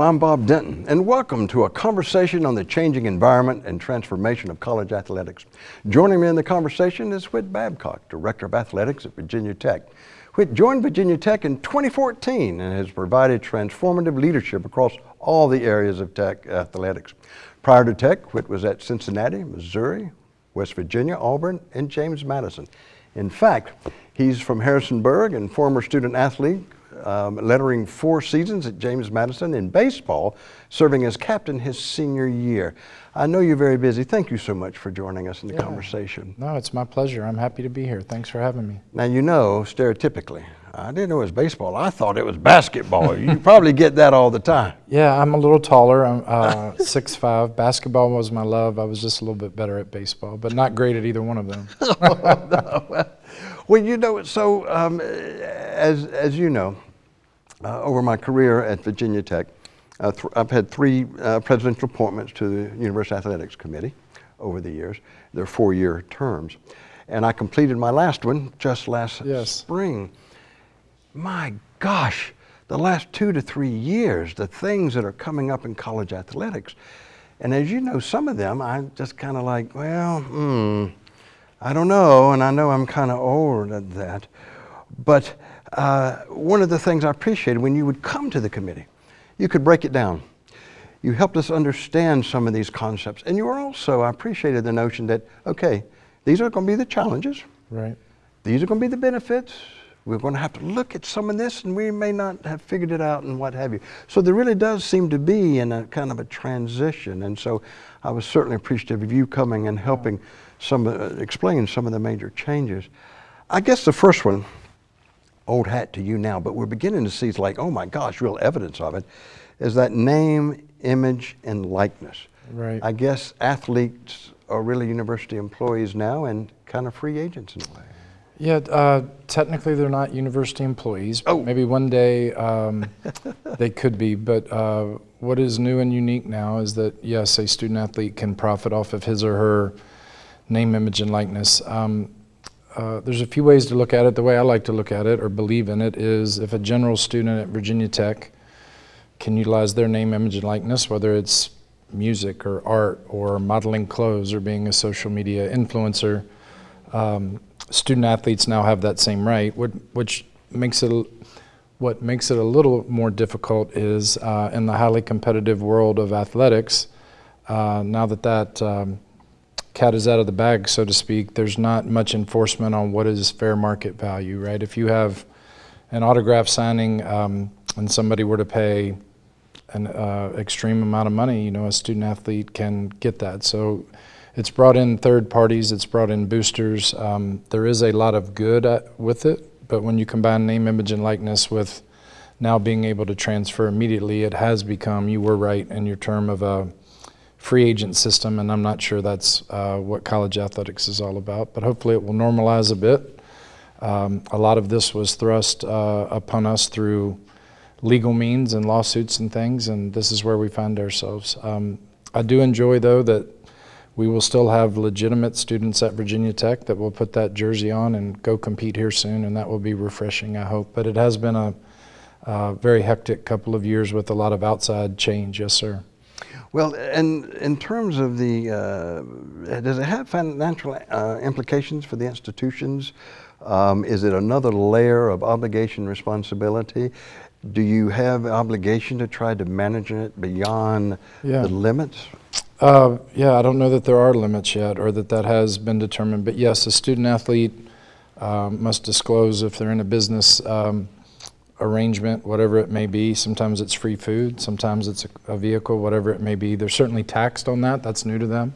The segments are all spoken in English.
I'm Bob Denton, and welcome to a conversation on the changing environment and transformation of college athletics. Joining me in the conversation is Whit Babcock, Director of Athletics at Virginia Tech. Whit joined Virginia Tech in 2014 and has provided transformative leadership across all the areas of Tech athletics. Prior to Tech, Whit was at Cincinnati, Missouri, West Virginia, Auburn, and James Madison. In fact, he's from Harrisonburg and former student athlete um, lettering four seasons at James Madison in baseball, serving as captain his senior year. I know you're very busy. Thank you so much for joining us in the yeah. conversation. No, it's my pleasure. I'm happy to be here. Thanks for having me. Now, you know, stereotypically, I didn't know it was baseball. I thought it was basketball. you probably get that all the time. Yeah, I'm a little taller. I'm uh, 6'5". Basketball was my love. I was just a little bit better at baseball, but not great at either one of them. oh, no. well, you know, so um, as, as you know, uh, over my career at Virginia Tech, uh, I've had three uh, presidential appointments to the University Athletics Committee over the years. They're four-year terms. And I completed my last one just last yes. spring. My gosh, the last two to three years, the things that are coming up in college athletics. And as you know, some of them, I'm just kind of like, well, hmm, I don't know, and I know I'm kind of old at that. But uh, one of the things I appreciated when you would come to the committee, you could break it down. You helped us understand some of these concepts. And you were also, I appreciated the notion that, okay, these are going to be the challenges. Right. These are going to be the benefits. We're going to have to look at some of this and we may not have figured it out and what have you. So there really does seem to be in a kind of a transition. And so I was certainly appreciative of you coming and helping some, uh, explain some of the major changes. I guess the first one, old hat to you now, but we're beginning to see it's like, oh my gosh, real evidence of it, is that name, image, and likeness. Right. I guess athletes are really university employees now and kind of free agents in a way. Yeah, uh, technically they're not university employees. Oh. Maybe one day um, they could be, but uh, what is new and unique now is that, yes, a student athlete can profit off of his or her name, image, and likeness. Um, uh, there's a few ways to look at it. The way I like to look at it or believe in it is if a general student at Virginia Tech can utilize their name, image, and likeness, whether it's music or art or modeling clothes or being a social media influencer, um, student athletes now have that same right, which makes it what makes it a little more difficult is uh, in the highly competitive world of athletics, uh, now that that um, cat is out of the bag, so to speak, there's not much enforcement on what is fair market value, right? If you have an autograph signing um, and somebody were to pay an uh, extreme amount of money, you know, a student athlete can get that. So it's brought in third parties, it's brought in boosters. Um, there is a lot of good at, with it, but when you combine name, image, and likeness with now being able to transfer immediately, it has become, you were right in your term of a free agent system, and I'm not sure that's uh, what college athletics is all about, but hopefully it will normalize a bit. Um, a lot of this was thrust uh, upon us through legal means and lawsuits and things, and this is where we find ourselves. Um, I do enjoy, though, that we will still have legitimate students at Virginia Tech that will put that jersey on and go compete here soon, and that will be refreshing, I hope. But it has been a, a very hectic couple of years with a lot of outside change, yes, sir. Well, and in terms of the, uh, does it have financial uh, implications for the institutions? Um, is it another layer of obligation responsibility? Do you have obligation to try to manage it beyond yeah. the limits? Uh, yeah, I don't know that there are limits yet or that that has been determined. But yes, a student athlete um, must disclose if they're in a business um, arrangement, whatever it may be. Sometimes it's free food, sometimes it's a, vehicle, whatever it may be. They're certainly taxed on that, that's new to them.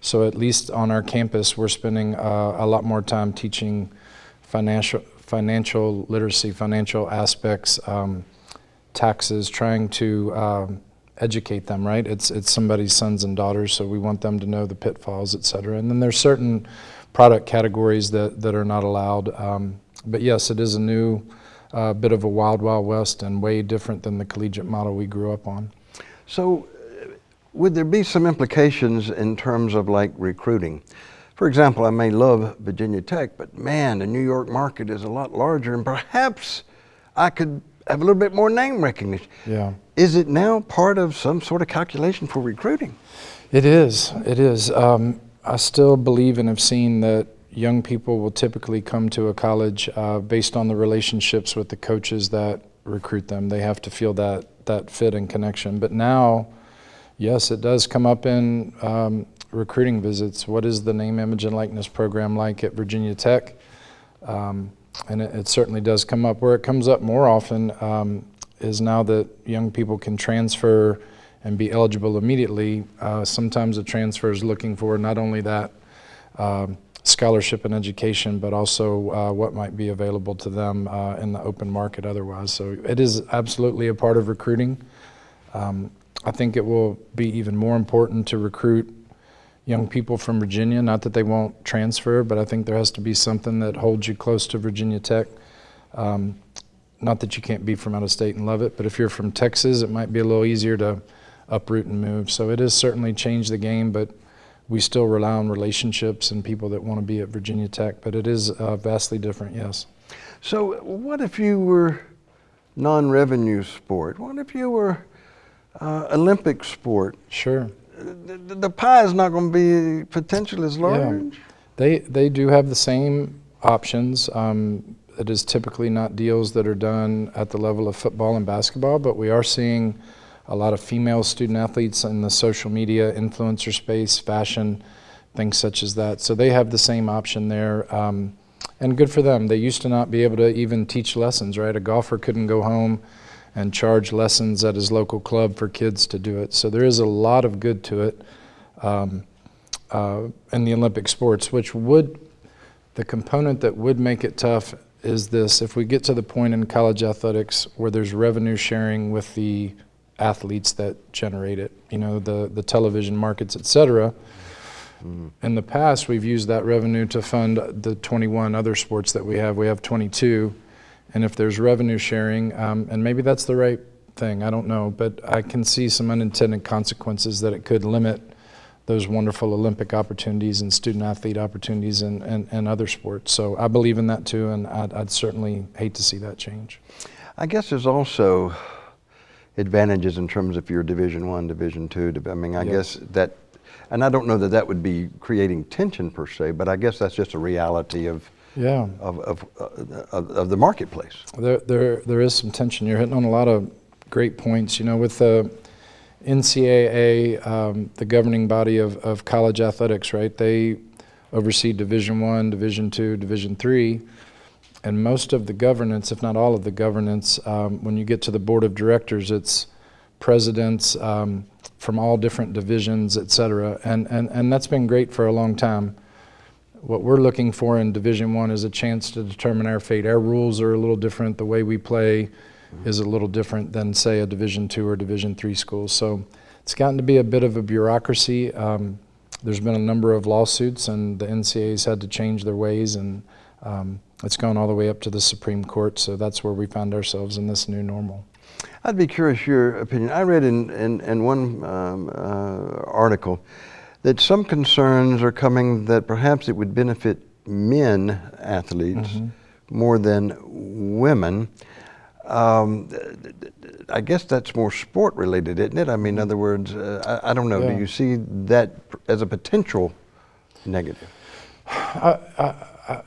So at least on our campus, we're spending uh, a lot more time teaching financial, financial literacy, financial aspects, um, taxes, trying to um, educate them, right? It's, it's somebody's sons and daughters, so we want them to know the pitfalls, et cetera. And then there's certain product categories that, that are not allowed. Um, but yes, it is a new, a bit of a wild, wild west and way different than the collegiate model we grew up on. So would there be some implications in terms of like recruiting? For example, I may love Virginia Tech, but man, the New York market is a lot larger and perhaps I could have a little bit more name recognition. Yeah. Is it now part of some sort of calculation for recruiting? It is. It is. Um, I still believe and have seen that young people will typically come to a college uh, based on the relationships with the coaches that recruit them. They have to feel that that fit and connection. But now, yes, it does come up in um, recruiting visits. What is the name, image, and likeness program like at Virginia Tech? Um, and it, it, certainly does come up. Where it comes up more often um, is now that young people can transfer and be eligible immediately. Uh, sometimes a transfer is looking for not only that um, scholarship and education, but also uh, what might be available to them uh, in the open market otherwise. So it is absolutely a part of recruiting. Um, I think it will be even more important to recruit young people from Virginia. Not that they won't transfer, but I think there has to be something that holds you close to Virginia Tech. Um, not that you can't be from out of state and love it, but if you're from Texas, it might be a little easier to uproot and move. So it has certainly changed the game, but we still rely on relationships and people that want to be at Virginia Tech. But it is uh, vastly different, yes. So what if you were non-revenue sport? What if you were uh, Olympic sport? Sure. The, the pie is not going to be potentially as large. Yeah. They they do have the same options. Um, it is typically not deals that are done at the level of football and basketball, but we are seeing a lot of female student athletes in the social media influencer space, fashion, things such as that. So they have the same option there. Um, and good for them. They used to not be able to even teach lessons, right? A golfer couldn't go home and charge lessons at his local club for kids to do it. So there is a lot of good to it um, uh, in the Olympic sports, which would, the component that would make it tough is this if we get to the point in college athletics where there's revenue sharing with the athletes that generate it, you know, the, the television markets, et cetera. Mm. In the past, we've used that revenue to fund the 21 other sports that we have. We have 22. And if there's revenue sharing, um, and maybe that's the right thing, I don't know, but I can see some unintended consequences that it could limit those wonderful Olympic opportunities and student athlete opportunities and, and, and other sports. So I believe in that too, and I'd, I'd certainly hate to see that change. I guess there's also advantages in terms of your Division One, Division Two. I mean, I guess that, and I don't know that that would be creating tension per se, but I guess that's just a reality of yeah of of, uh, of, of the marketplace. There, there, there is some tension. You're hitting on a lot of great points. You know, with the NCAA, um, the governing body of, of college athletics, right? They oversee Division One, Division Two, Division Three and most of the governance, if not all of the governance, um, when you get to the board of directors, it's presidents um, from all different divisions, et cetera. And, and, and that's been great for a long time. What we're looking for in Division One is a chance to determine our fate. Our rules are a little different. The way we play is a little different than, say, a Division Two or Division Three school. So it's gotten to be a bit of a bureaucracy. Um, there's been a number of lawsuits, and the NCAA's had to change their ways and um, it's gone all the way up to the Supreme Court, so that's where we find ourselves in this new normal. I'd be curious your opinion. I read in, in, in one um, uh, article that some concerns are coming that perhaps it would benefit men athletes mm -hmm. more than women. Um, I guess that's more sport related, isn't it? I mean, in other words, uh, I, I, don't know. Yeah. Do you see that as a potential negative? I, I,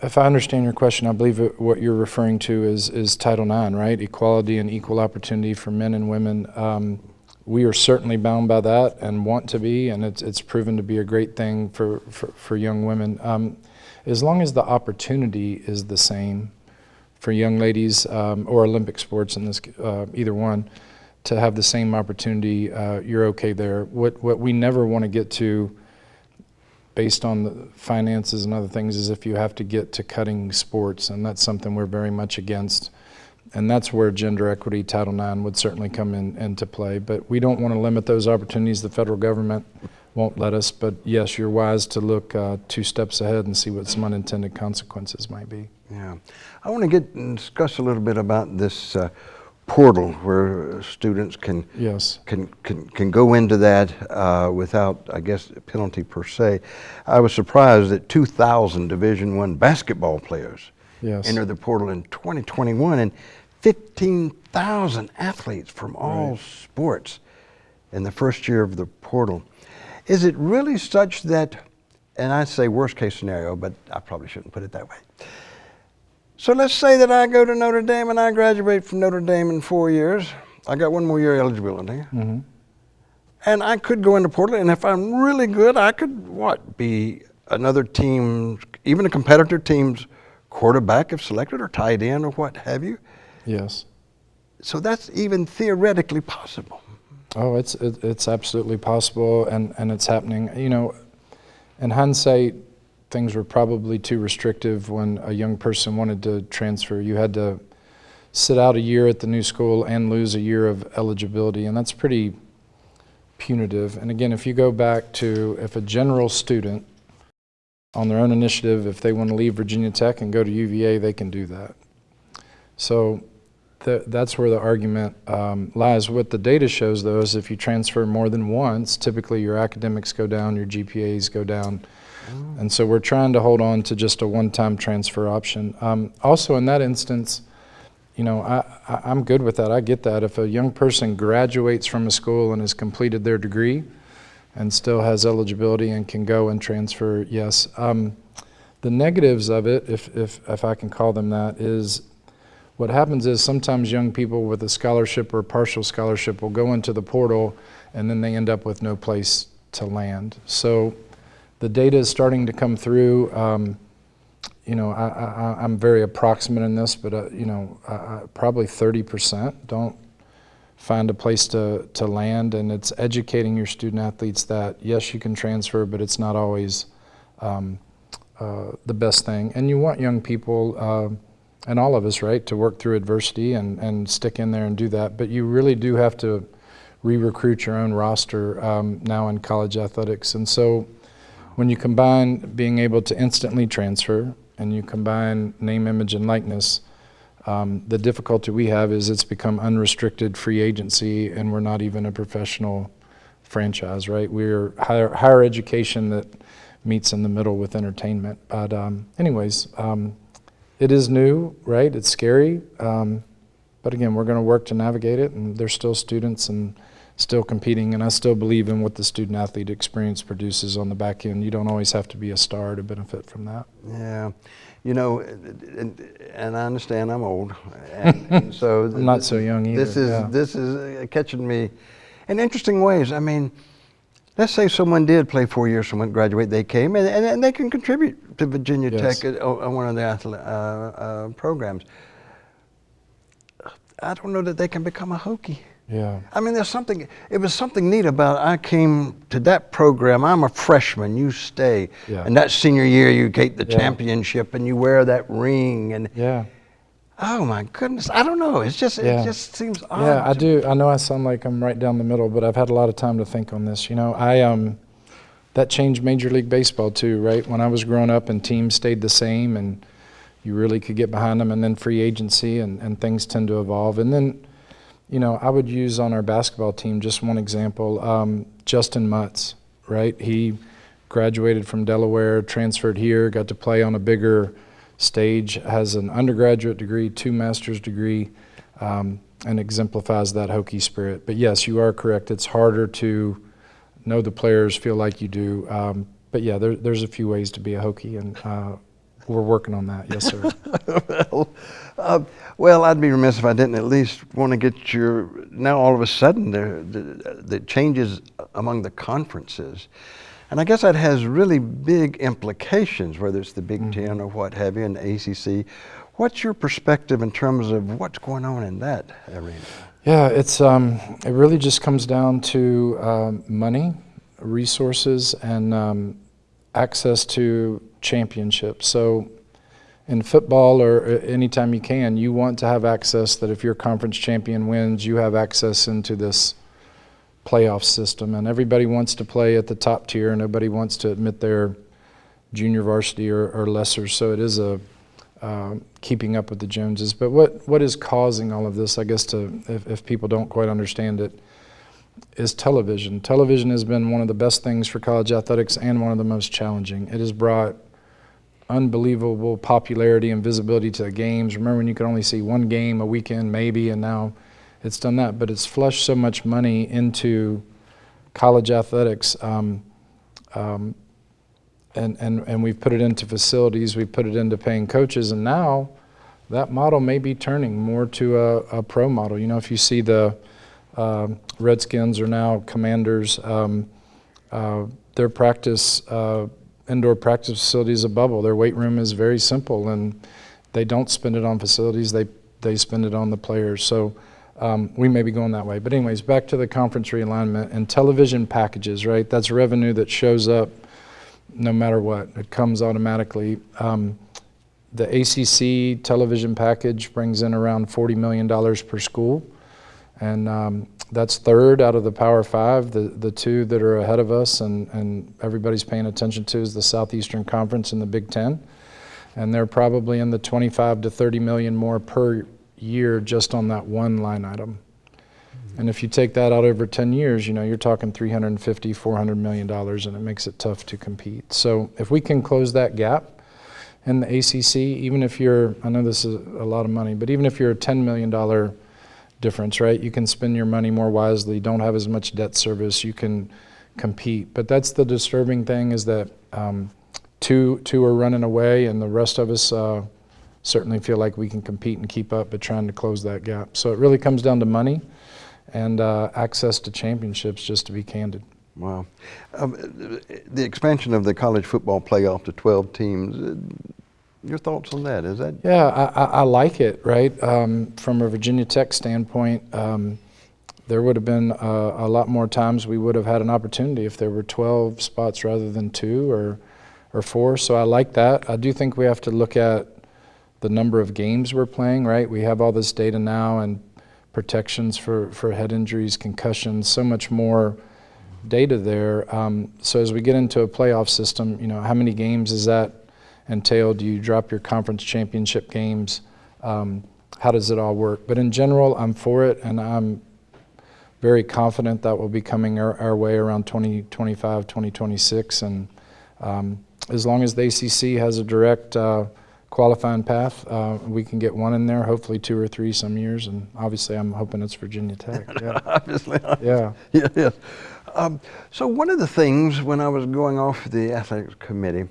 if I understand your question, I believe what you're referring to is, is Title IX, right? Equality and equal opportunity for men and women. Um, we are certainly bound by that and want to be, and it's, it's proven to be a great thing for, for, for young women. Um, as long as the opportunity is the same for young ladies um, or Olympic sports in this, uh, either one, to have the same opportunity, uh, you're okay there. What, what we never want to get to based on the finances and other things is if you have to get to cutting sports, and that's something we're very much against. And that's where gender equity Title IX would certainly come in, into play. But we don't want to limit those opportunities. The federal government won't let us. But yes, you're wise to look uh, two steps ahead and see what some unintended consequences might be. Yeah. I want to get and discuss a little bit about this uh, portal where students can yes. can, can can go into that uh, without, I guess, penalty per se. I was surprised that 2,000 Division One basketball players yes. entered the portal in 2021, and 15,000 athletes from all Right. sports in the first year of the portal. Is it really such that, and I say worst case scenario, but I probably shouldn't put it that way. So let's say that I go to Notre Dame and I graduate from Notre Dame in four years. I got one more year eligibility. Mhm. And I could go into portal, and if I'm really good, I could what be another team, even a competitor team's quarterback if selected, or tight end, or what have you. Yes. So that's even theoretically possible. Oh, it's it, it's absolutely possible, and and it's happening. You know, in hindsight, things were probably too restrictive when a young person wanted to transfer. You had to sit out a year at the new school and lose a year of eligibility, and that's pretty punitive. And again, if you go back to if a general student on their own initiative, if they want to leave Virginia Tech and go to UVA, they can do that. So th- that's where the argument um, lies. What the data shows, though, is if you transfer more than once, typically your academics go down, your GPAs go down. And so we're trying to hold on to just a one-time transfer option. Um, also, in that instance, you know, I, I, I'm good with that. I get that. If a young person graduates from a school and has completed their degree and still has eligibility and can go and transfer, yes. Um, the negatives of it, if, if, if I can call them that, is what happens is sometimes young people with a scholarship or partial scholarship will go into the portal and then they end up with no place to land. So the data is starting to come through. Um, you know, I, I'm very approximate in this, but uh, you know, probably 30% don't find a place to, to land, and it's educating your student athletes that yes, you can transfer, but it's not always um, uh, the best thing. And you want young people, uh, and all of us, right, to work through adversity and, and stick in there and do that. But you really do have to re-recruit your own roster um, now in college athletics, and so when you combine being able to instantly transfer and you combine name, image, and likeness, um, the difficulty we have is it's become unrestricted free agency and we're not even a professional franchise, right? We're higher, higher education that meets in the middle with entertainment. But um, anyways, um, it is new, right? It's scary. Um, but again, we're going to work to navigate it and there's still students and still competing, and I still believe in what the student athlete experience produces on the back end. You don't always have to be a star to benefit from that. Yeah, you know, and, and I understand I'm old, and, and so I'm not so young This is yeah. this is uh, catching me in interesting ways. I mean, let's say someone did play four years, someone graduate, they came, and, and, and they can contribute to Virginia Yes. Tech at, on one of the uh, uh, programs. I don't know that they can become a Hokie. Yeah. I mean, there's something, it was something neat about I came to that program. I'm a freshman, you stay. Yeah. And that senior year, you get the Yeah. championship and you wear that ring. And Yeah. oh my goodness, I don't know. It's just, Yeah. it just seems odd. Yeah, I do. I know I sound like I'm right down the middle, but I've had a lot of time to think on this. You know, I um, that changed Major League Baseball too, right? When I was growing up and teams stayed the same and you really could get behind them, and then free agency and, and things tend to evolve. And then, you know, I would use on our basketball team just one example um, Justin Mutts, right? He graduated from Delaware, transferred here, got to play on a bigger stage, has an undergraduate degree, two master's degree, um, and exemplifies that Hokie spirit. But yes, you are correct. It's harder to know the players, feel like you do. Um, but yeah, there, there's a few ways to be a Hokie, and uh, we're working on that. Yes, sir. well, uh, well, I'd be remiss if I didn't at least want to get your. Now, all of a sudden, there the, the changes among the conferences, and I guess that has really big implications, whether it's the Big Mm-hmm. Ten or what have you, and the ACC. What's your perspective in terms of what's going on in that arena? Yeah, it's um, it really just comes down to um, money, resources, and um, access to championships. So, in football or uh, anytime you can, you want to have access that if your conference champion wins, you have access into this playoff system. And everybody wants to play at the top tier. Nobody wants to admit they're junior varsity or, or lesser. So it is a um, keeping up with the Joneses. But what, what is causing all of this, I guess, to if, if people don't quite understand it, is television. Television has been one of the best things for college athletics and one of the most challenging. It has brought unbelievable popularity and visibility to the games. Remember when you could only see one game a weekend, maybe, and now it's done that. But it's flushed so much money into college athletics. Um, um, and, and, and we've put it into facilities, we've put it into paying coaches, and now that model may be turning more to a, a pro model. You know, if you see the uh, Redskins are now Commanders, um, uh, their practice, uh, indoor practice facility is a bubble. Their weight room is very simple, and they don't spend it on facilities. They they spend it on the players. So um, we may be going that way. But anyways, back to the conference realignment and television packages. Right, that's revenue that shows up no matter what. It comes automatically. Um, the ACC television package brings in around $40 million per school. And um, that's third out of the Power Five. The, the two that are ahead of us and, and everybody's paying attention to is the Southeastern Conference and the Big Ten. And they're probably in the 25 to 30 million more per year just on that one line item. And if you take that out over 10 years, you know, you're talking 350, 400 million dollars and it makes it tough to compete. So if we can close that gap in the ACC, even if you're, I know this is a lot of money, but even if you're a $10 million difference, right? You can spend your money more wisely, don't have as much debt service, you can compete. But that's the disturbing thing is that um, two, two are running away and the rest of us uh, certainly feel like we can compete and keep up, but trying to close that gap. So it really comes down to money and uh, access to championships, just to be candid. Wow. Um, the expansion of the college football playoff to 12 teams, your thoughts on that? Is that? Yeah, I, I, like it, right? Um, from a Virginia Tech standpoint, um, there would have been uh, a lot more times we would have had an opportunity if there were 12 spots rather than two or, or four. So I like that. I do think we have to look at the number of games we're playing, right? We have all this data now and protections for, for head injuries, concussions, so much more data there. Um, so as we get into a playoff system, you know, how many games is that entail? Do you drop your conference championship games? Um, how does it all work? But in general, I'm for it, and I'm very confident that will be coming our, our way around 2025, 2026. And um, as long as the ACC has a direct uh, qualifying path. Uh, we can get one in there, hopefully two or three some years, and obviously I'm hoping it's Virginia Tech. Yeah. obviously. Yeah. yeah, yeah. Um, so one of the things when I was going off the athletics committee,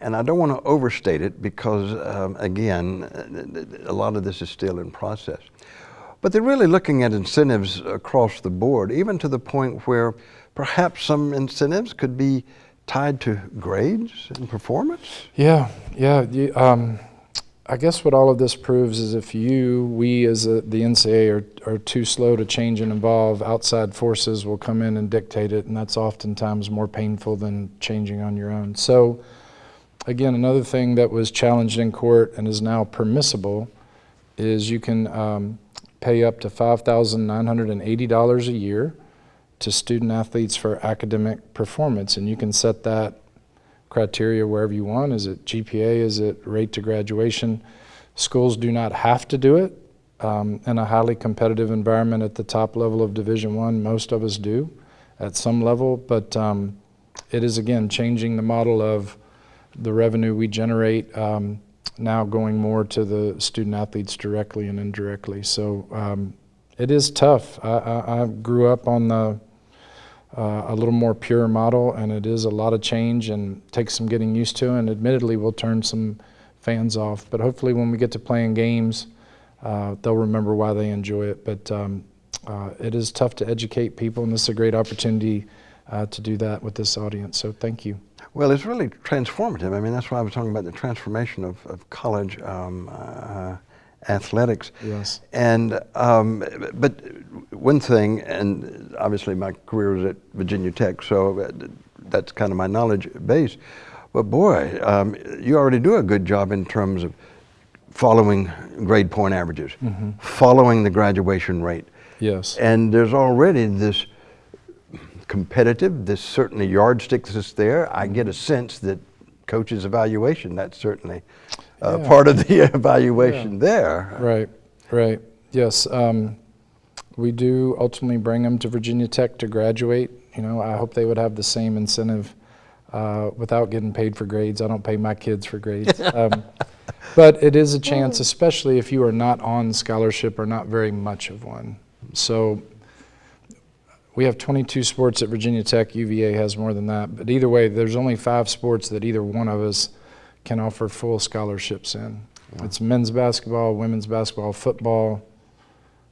and I don't want to overstate it because, um, again, a lot of this is still in process. But they're really looking at incentives across the board, even to the point where perhaps some incentives could be tied to grades and performance? Yeah, yeah. You, um, I guess what all of this proves is if you, we as a, the NCAA are, are too slow to change and evolve, outside forces will come in and dictate it, and that's oftentimes more painful than changing on your own. So, again, another thing that was challenged in court and is now permissible is you can um, pay up to $5,980 a year to student athletes for academic performance. And you can set that criteria wherever you want. Is it GPA? Is it rate to graduation? Schools do not have to do it. Um, in a highly competitive environment at the top level of Division One, most of us do at some level, but um, it is again changing the model of the revenue we generate um, now going more to the student athletes directly and indirectly. So um, it is tough. I, I, I grew up on the uh, a little more pure model, and it is a lot of change and takes some getting used to, and admittedly will turn some fans off. But hopefully when we get to playing games, uh, they'll remember why they enjoy it. But um, uh, it is tough to educate people, and this is a great opportunity uh, to do that with this audience. So thank you. Well, it's really transformative. I mean, that's why I was talking about the transformation of, of college um, uh, athletics. Yes. And um, but one thing, and obviously my career was at Virginia Tech, so that's kind of my knowledge base. But boy, um, you already do a good job in terms of following grade point averages, mm-hmm. following the graduation rate. Yes. And there's already this competitive, this certainly yardstick that's there. I get a sense that coaches' evaluation, that's certainly uh, yeah. part of the evaluation yeah. there. Right, right. Yes. Um, we do ultimately bring them to Virginia Tech to graduate. You know, I hope they would have the same incentive uh, without getting paid for grades. I don't pay my kids for grades. Um, but it is a chance, especially if you are not on scholarship or not very much of one. So we have 22 sports at Virginia Tech. UVA has more than that. But either way, there's only five sports that either one of us can offer full scholarships in. It's men's basketball, women's basketball, football,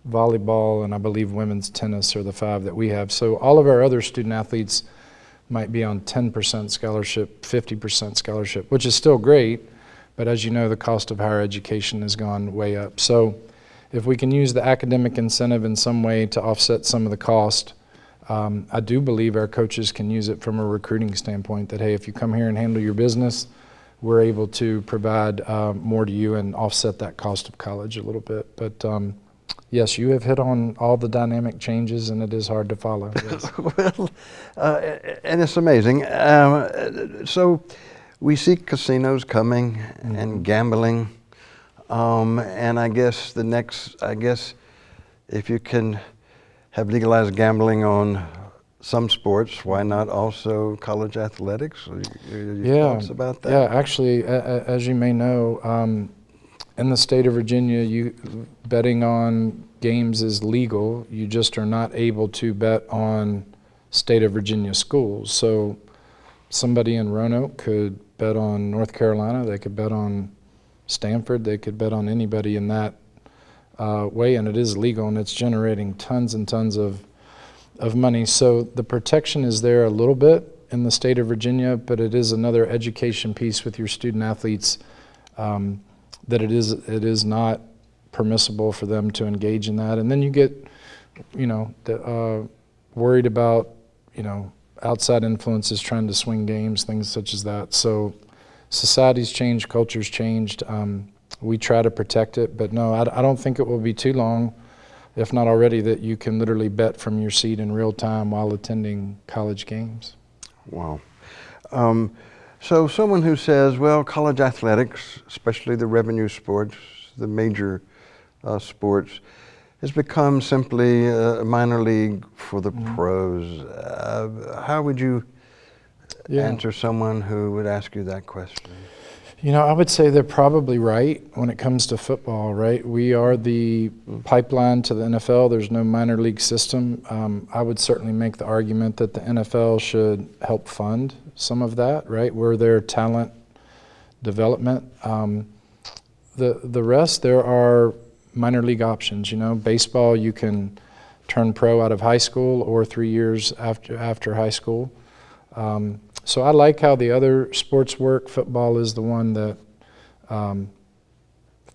volleyball, and I believe women's tennis are the five that we have. So all of our other student athletes might be on 10% scholarship, 50% scholarship, which is still great. But as you know, the cost of higher education has gone way up. So if we can use the academic incentive in some way to offset some of the cost, um, I do believe our coaches can use it from a recruiting standpoint that, hey, if you come here and handle your business, we're able to provide uh, more to you and offset that cost of college a little bit. But um, yes, you have hit on all the dynamic changes, and it is hard to follow. Yes. well, uh, and it's amazing. Um, so we see casinos coming and gambling, um, and I guess the next, I guess, if you can have legalized gambling on some sports, why not also college athletics? Your, yeah, thoughts about that? Yeah, actually, a- a- as you may know, um, in the state of Virginia, you betting on games is legal. You just are not able to bet on state of Virginia schools. So somebody in Roanoke could bet on North Carolina. They could bet on Stanford. They could bet on anybody in that uh, way, and it is legal, and it's generating tons and tons of of money. So the protection is there a little bit in the state of Virginia, but it is another education piece with your student athletes um, that it is it is not permissible for them to engage in that. And then you get, you know, the, uh, worried about, you know, outside influences trying to swing games, things such as that. So society's changed, culture's changed. Um, we try to protect it, but no, I, I don't think it will be too long if not already, that you can literally bet from your seat in real time while attending college games. Wow. Um, so someone who says, well, college athletics, especially the revenue sports, the major uh, sports, has become simply a minor league for the Mhm. pros. Uh, how would you Yeah. answer someone who would ask you that question? You know, I would say they're probably right when it comes to football, right? We are the pipeline to the NFL. There's no minor league system. Um, I would certainly make the argument that the NFL should help fund some of that, right? We're their talent development. Um, the the rest, there are minor league options. You know, baseball, you can turn pro out of high school or three years after after high school. Um, so I like how the other sports work. Football is the one that um,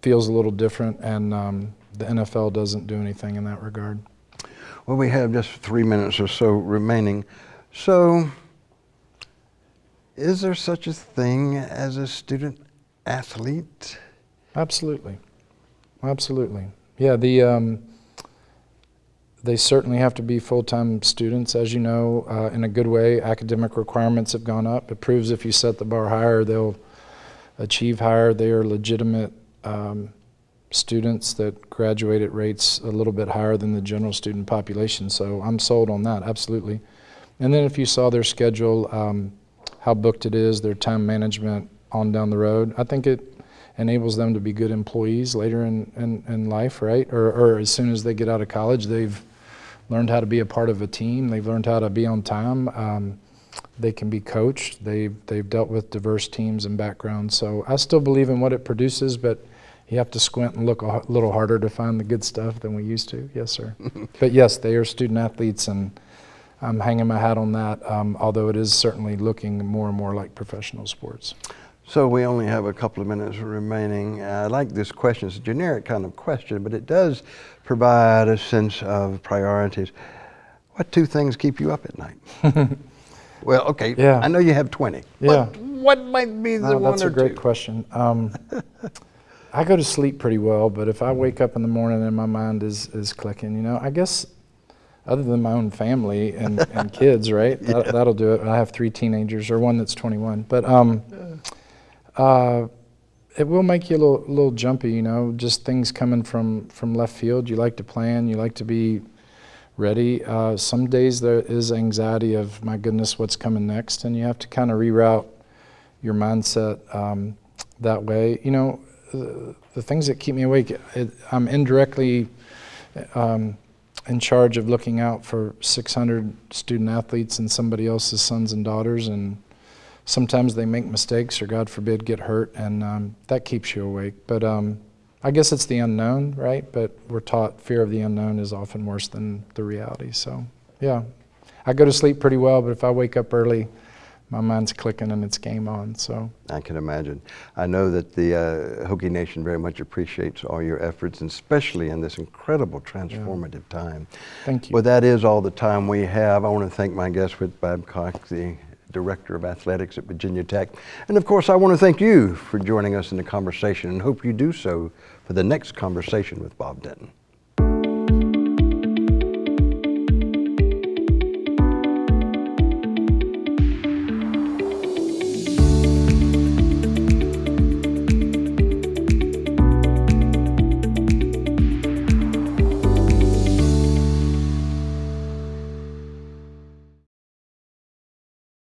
feels a little different, and um, the NFL doesn't do anything in that regard. Well, we have just three minutes or so remaining. So, is there such a thing as a student athlete? Absolutely, absolutely. Yeah, the um, they certainly have to be full-time students, as you know, uh, in a good way. Academic requirements have gone up. It proves if you set the bar higher, they'll achieve higher. They are legitimate um, students that graduate at rates a little bit higher than the general student population. So I'm sold on that, absolutely. And then if you saw their schedule, um, how booked it is, their time management on down the road, I think it enables them to be good employees later in, in, in life, right? Or, or as soon as they get out of college, they've learned how to be a part of a team. They've learned how to be on time. Um, they can be coached. They've, they've dealt with diverse teams and backgrounds. So I still believe in what it produces, but you have to squint and look a little harder to find the good stuff than we used to. Yes, sir. but yes, they are student athletes, and I'm hanging my hat on that, um, although it is certainly looking more and more like professional sports. So we only have a couple of minutes remaining. I like this question. It's a generic kind of question, but it does provide a sense of priorities. What two things keep you up at night? well, okay. Yeah. I know you have 20. Yeah. But what might be the No, one that's a great two? question. Um, I go to sleep pretty well, but if I wake up in the morning and my mind is, is clicking, you know, I guess other than my own family and, and kids, right? That, Yeah. That'll do it. I have three teenagers, or one that's 21. But um, uh, it will make you a little, little jumpy, you know, just things coming from, from left field. You like to plan, you like to be ready. Uh, some days there is anxiety of, my goodness, what's coming next? And you have to kind of reroute your mindset um, that way. You know, the, the things that keep me awake, it, I'm indirectly um, in charge of looking out for 600 student athletes and somebody else's sons and daughters. And sometimes they make mistakes or, God forbid, get hurt. And um, that keeps you awake. But um, I guess it's the unknown, right? But we're taught fear of the unknown is often worse than the reality. So, yeah. I go to sleep pretty well, but if I wake up early, my mind's clicking and it's game on. So I can imagine. I know that the uh, Hokie Nation very much appreciates all your efforts, and especially in this incredible transformative time. thank you. Well, that is all the time we have. I want to thank my guest, Whit Babcock, the Director of Athletics at Virginia Tech. And of course, I want to thank you for joining us in the conversation and hope you do so for the next conversation with Bob Denton.